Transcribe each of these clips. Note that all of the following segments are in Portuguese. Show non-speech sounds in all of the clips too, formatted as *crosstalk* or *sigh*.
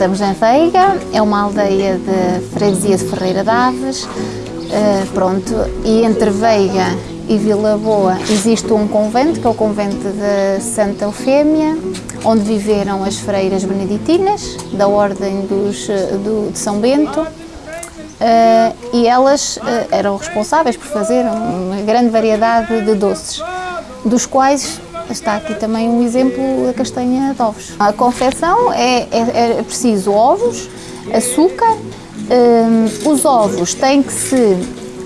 estamos em Veiga, é uma aldeia de freguesia de Ferreira Daves, uh, pronto, e entre Veiga e Vila Boa existe um convento, que é o convento de Santa Eufémia, onde viveram as freiras beneditinas, da Ordem dos, do, de São Bento, uh, e elas uh, eram responsáveis por fazer uma grande variedade de doces, dos quais está aqui também um exemplo da castanha de ovos. A confecção é, é, é preciso ovos, açúcar, um, os ovos têm que se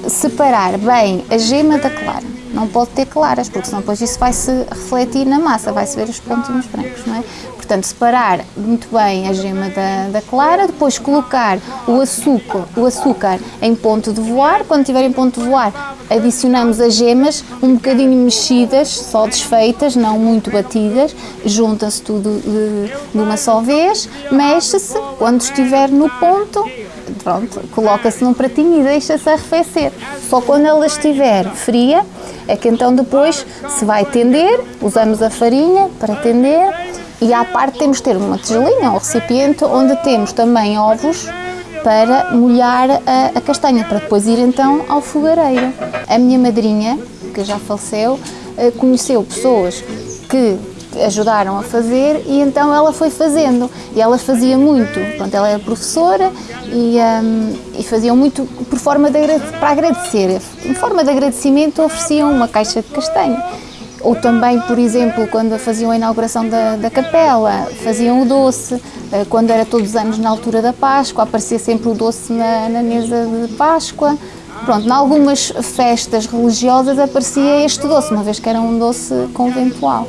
separar bem a gema da clara não pode ter claras, porque senão depois isso vai se refletir na massa, vai-se ver os pontinhos brancos, não é? Portanto, separar muito bem a gema da, da, clara, depois colocar o açúcar, o açúcar em ponto de voar, quando estiver em ponto de voar, adicionamos as gemas um bocadinho mexidas, só desfeitas, não muito batidas, junta-se tudo de, de uma só vez, mexe-se, quando estiver no ponto, pronto, coloca-se num pratinho e deixa-se arrefecer. Só quando ela estiver fria, é que então depois se vai tender, usamos a farinha para tender e à parte temos de ter uma tigelinha, um recipiente, onde temos também ovos para molhar a, a castanha, para depois ir então ao fogareiro. A minha madrinha, que já faleceu, eh, conheceu pessoas que ajudaram a fazer e então ela foi fazendo. E ela fazia muito, pronto, ela era professora e, um, e faziam muito por forma de, para agradecer, em forma de agradecimento ofereciam uma caixa de castanho ou também, por exemplo, quando faziam a inauguração da, da capela, faziam o doce, eh, quando era todos os anos na altura da Páscoa, aparecia sempre o doce na, na mesa de Páscoa, Pronto, em algumas festas religiosas aparecia este doce, uma vez que era um doce conventual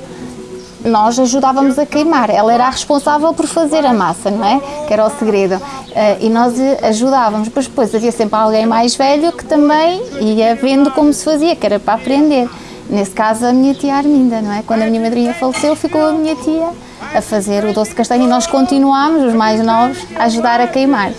nós ajudávamos a queimar. Ela era a responsável por fazer a massa, não é? Que era o segredo. Eh, e nós ajudávamos, mas depois havia sempre alguém mais velho que também ia vendo como se fazia, que era para aprender. Nesse caso, a minha tia Arminda, não é? Quando a minha madrinha faleceu, ficou a minha tia a fazer o doce de castanha e nós continuámos, os mais novos, a ajudar a queimar.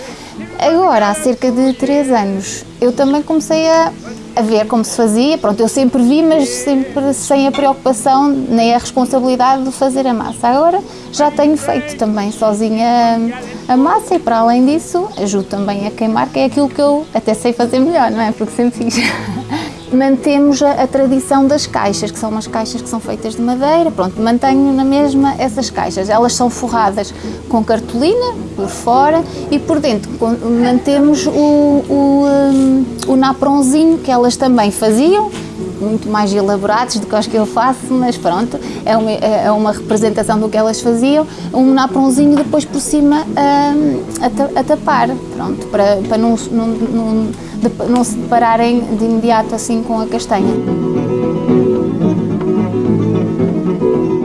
Agora, há cerca de três anos, eu também comecei a a ver como se fazia. Pronto, eu sempre vi, mas sempre sem a preocupação nem a responsabilidade de fazer a massa. Agora já tenho feito também sozinha a massa e para além disso ajudo também a queimar, que é aquilo que eu até sei fazer melhor, não é? Porque sempre fiz. *laughs* Mantemos a, a, tradição das caixas, que são umas caixas que são feitas de madeira, pronto, mantenho na mesma essas caixas. Elas são forradas com cartolina por fora e por dentro mantemos o, o, um, o napronzinho que elas também faziam, muito mais elaborados do que os que eu faço, mas pronto, é uma, é uma representação do que elas faziam, um napronzinho depois por cima um, a, a, tapar, pronto, para, para não, não, não, não se depararem de imediato assim com a castanha.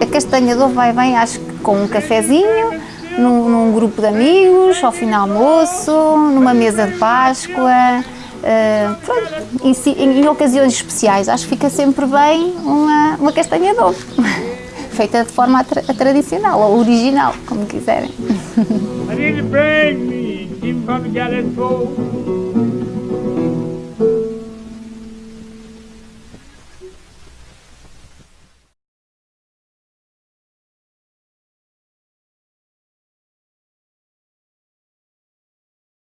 A castanha do vai bem, acho que com um cafezinho, num, num grupo de amigos, ao final do almoço, numa mesa de Páscoa, Uh, em, em, em, ocasiões especiais, acho que fica sempre bem uma, uma castanha de ovo, *laughs* feita de forma tra tradicional ou original, como quiserem. *laughs*